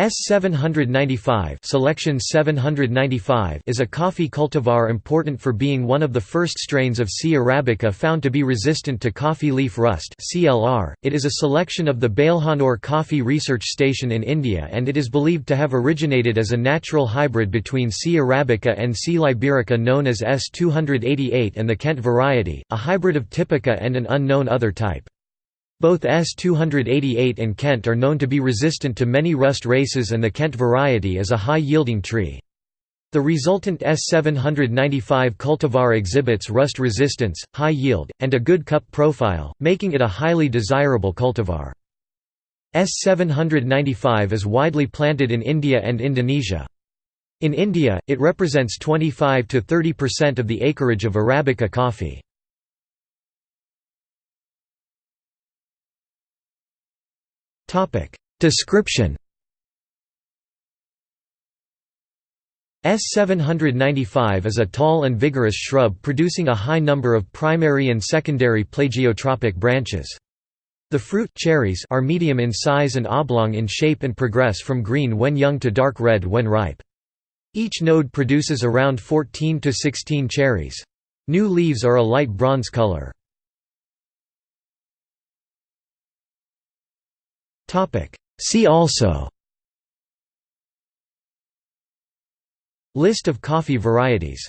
S795 selection 795 is a coffee cultivar important for being one of the first strains of C. arabica found to be resistant to coffee leaf rust CLR. .It is a selection of the Balehonnur Coffee Research Station in India and it is believed to have originated as a natural hybrid between C. arabica and C. liberica known as S288 and the Kent variety, a hybrid of typica and an unknown other type. Both S288 and Kent are known to be resistant to many rust races and the Kent variety is a high-yielding tree. The resultant S795 cultivar exhibits rust resistance, high yield, and a good cup profile, making it a highly desirable cultivar. S795 is widely planted in India and Indonesia. In India, it represents 25 to 30% of the acreage of Arabica coffee. Description S795 is a tall and vigorous shrub producing a high number of primary and secondary plagiotropic branches. The fruit cherries are medium in size and oblong in shape and progress from green when young to dark red when ripe. Each node produces around 14 to 16 cherries. New leaves are a light bronze color. See also. List of coffee varieties